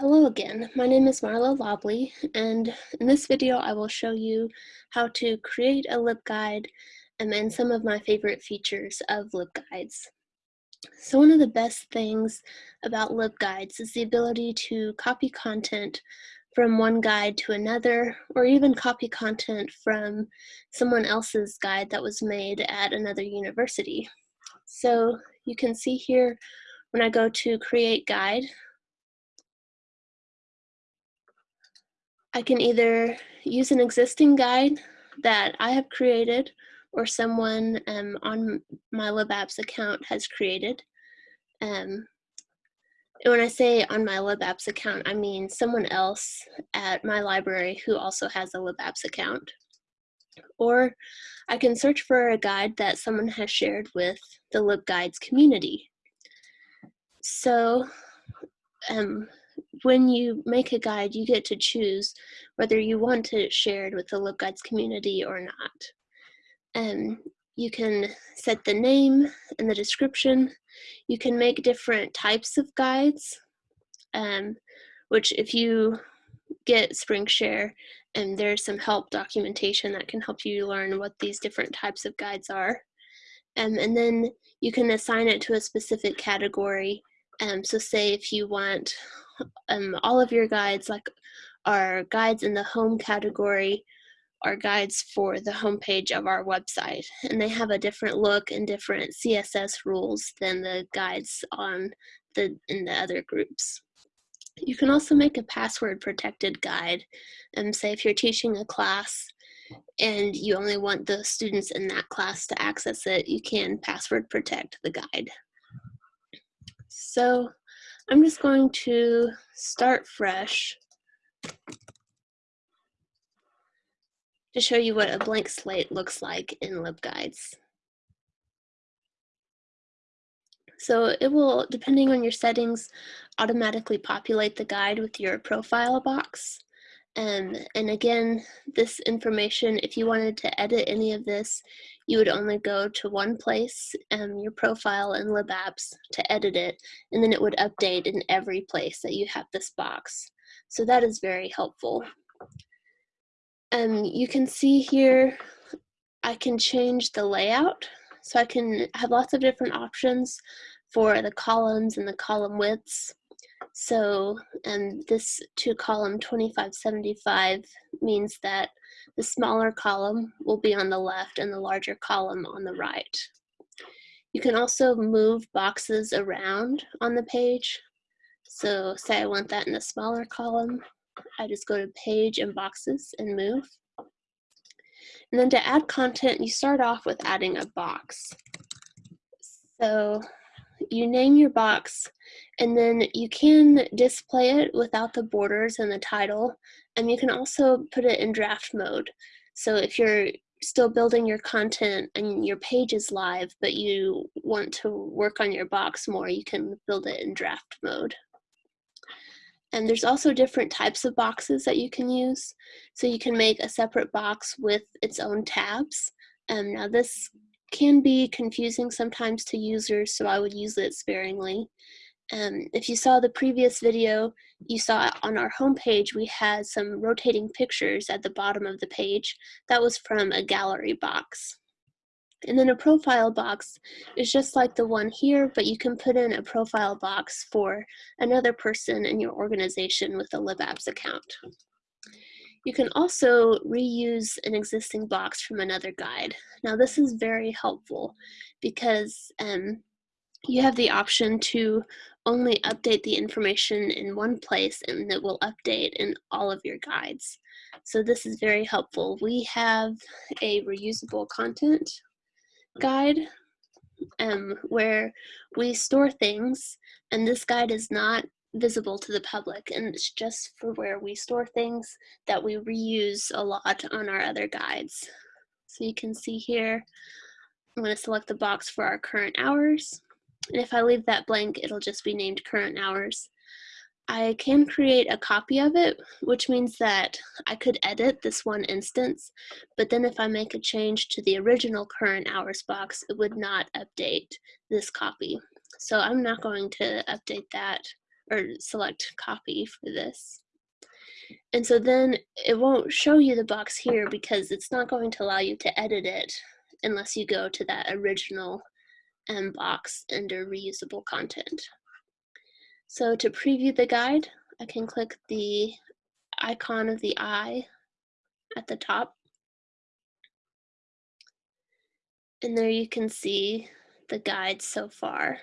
Hello again, my name is Marla Lobley, and in this video I will show you how to create a LibGuide and then some of my favorite features of LibGuides. So one of the best things about LibGuides is the ability to copy content from one guide to another, or even copy content from someone else's guide that was made at another university. So you can see here when I go to create guide, I can either use an existing guide that I have created or someone um, on my LibApps account has created. Um, and when I say on my LibApps account, I mean someone else at my library who also has a LibApps account. Or I can search for a guide that someone has shared with the LibGuides community. So um, when you make a guide, you get to choose whether you want to share it with the LibGuides community or not. Um, you can set the name and the description. You can make different types of guides, um, which if you get SpringShare, and there's some help documentation that can help you learn what these different types of guides are. Um, and then you can assign it to a specific category. Um, so say if you want um, all of your guides, like our guides in the home category, are guides for the homepage of our website. And they have a different look and different CSS rules than the guides on the in the other groups. You can also make a password protected guide and say if you're teaching a class and you only want the students in that class to access it, you can password protect the guide. So I'm just going to start fresh to show you what a blank slate looks like in LibGuides. So it will, depending on your settings, automatically populate the guide with your profile box. Um, and again, this information, if you wanted to edit any of this, you would only go to one place, um, your profile in LibApps, to edit it, and then it would update in every place that you have this box. So that is very helpful. Um, you can see here, I can change the layout. So I can have lots of different options for the columns and the column widths. So um, this two column 2575 means that the smaller column will be on the left and the larger column on the right. You can also move boxes around on the page. So say I want that in the smaller column, I just go to page and boxes and move. And then to add content, you start off with adding a box. So you name your box and then you can display it without the borders and the title and you can also put it in draft mode. So if you're still building your content and your page is live but you want to work on your box more you can build it in draft mode. And there's also different types of boxes that you can use. So you can make a separate box with its own tabs. Um, now this can be confusing sometimes to users, so I would use it sparingly. Um, if you saw the previous video, you saw on our homepage we had some rotating pictures at the bottom of the page. That was from a gallery box. And then a profile box is just like the one here, but you can put in a profile box for another person in your organization with a LibApps account. You can also reuse an existing box from another guide. Now this is very helpful because um, you have the option to only update the information in one place and it will update in all of your guides. So this is very helpful. We have a reusable content guide um, where we store things and this guide is not visible to the public and it's just for where we store things that we reuse a lot on our other guides. So you can see here, I'm going to select the box for our current hours. And if I leave that blank, it'll just be named current hours. I can create a copy of it, which means that I could edit this one instance, but then if I make a change to the original current hours box, it would not update this copy. So I'm not going to update that or select copy for this. And so then it won't show you the box here because it's not going to allow you to edit it unless you go to that original um, box under reusable content. So to preview the guide, I can click the icon of the eye at the top. And there you can see the guide so far.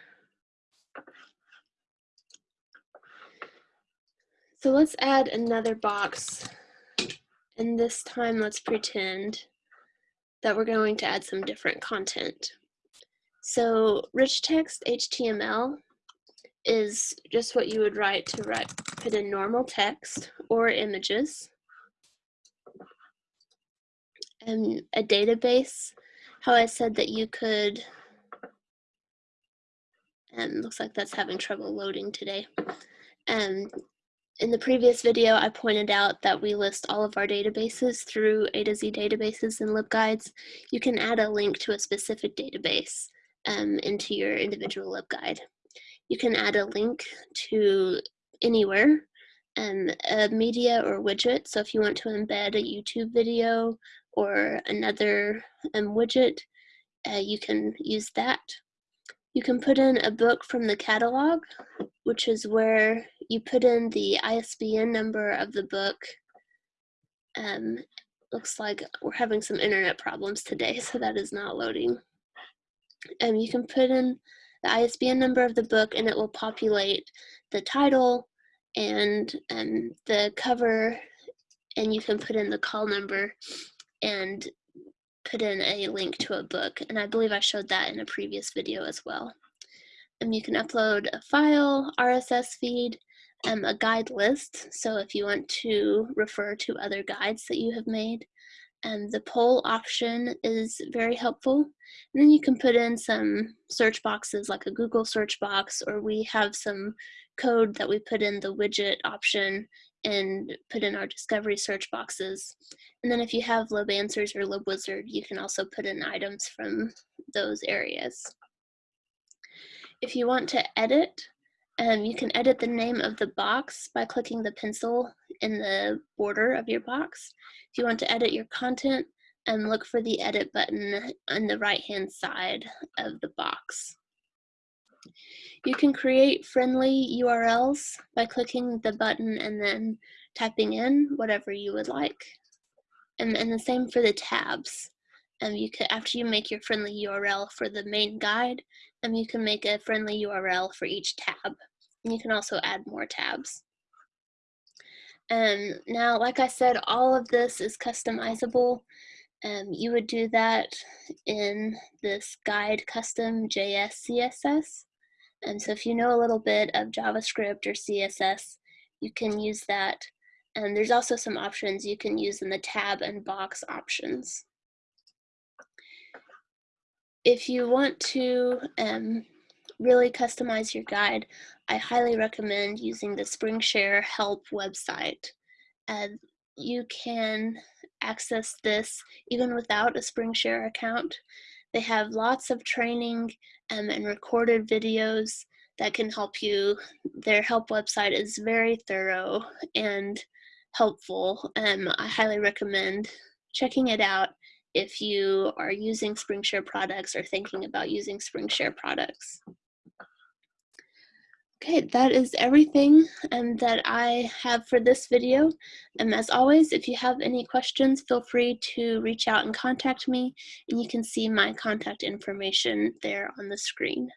So let's add another box. And this time let's pretend that we're going to add some different content. So rich text HTML is just what you would write to write, put in normal text or images. And a database, how I said that you could, and looks like that's having trouble loading today. Um, in the previous video, I pointed out that we list all of our databases through A to Z databases and LibGuides. You can add a link to a specific database um, into your individual LibGuide. You can add a link to anywhere, um, a media or widget. So if you want to embed a YouTube video or another um, widget, uh, you can use that. You can put in a book from the catalog, which is where you put in the ISBN number of the book. Um, looks like we're having some internet problems today, so that is not loading. Um, you can put in the ISBN number of the book and it will populate the title and um, the cover and you can put in the call number and put in a link to a book. And I believe I showed that in a previous video as well. And you can upload a file, RSS feed, um, a guide list. So if you want to refer to other guides that you have made, and the poll option is very helpful. And then you can put in some search boxes like a Google search box, or we have some code that we put in the widget option and put in our discovery search boxes. And then if you have LibAnswers or LibWizard, you can also put in items from those areas. If you want to edit, um, you can edit the name of the box by clicking the pencil in the border of your box. If you want to edit your content, um, look for the edit button on the right hand side of the box. You can create friendly URLs by clicking the button and then typing in whatever you would like. And, and the same for the tabs. Um, you could, after you make your friendly URL for the main guide, um, you can make a friendly URL for each tab. And you can also add more tabs. Um, now, like I said, all of this is customizable. Um, you would do that in this guide custom JS CSS. And so if you know a little bit of JavaScript or CSS, you can use that. And there's also some options you can use in the tab and box options. If you want to um, really customize your guide, I highly recommend using the SpringShare help website. Uh, you can access this even without a SpringShare account. They have lots of training um, and recorded videos that can help you. Their help website is very thorough and helpful. Um, I highly recommend checking it out if you are using SpringShare products or thinking about using SpringShare products. Okay, that is everything um, that I have for this video. And as always, if you have any questions, feel free to reach out and contact me, and you can see my contact information there on the screen.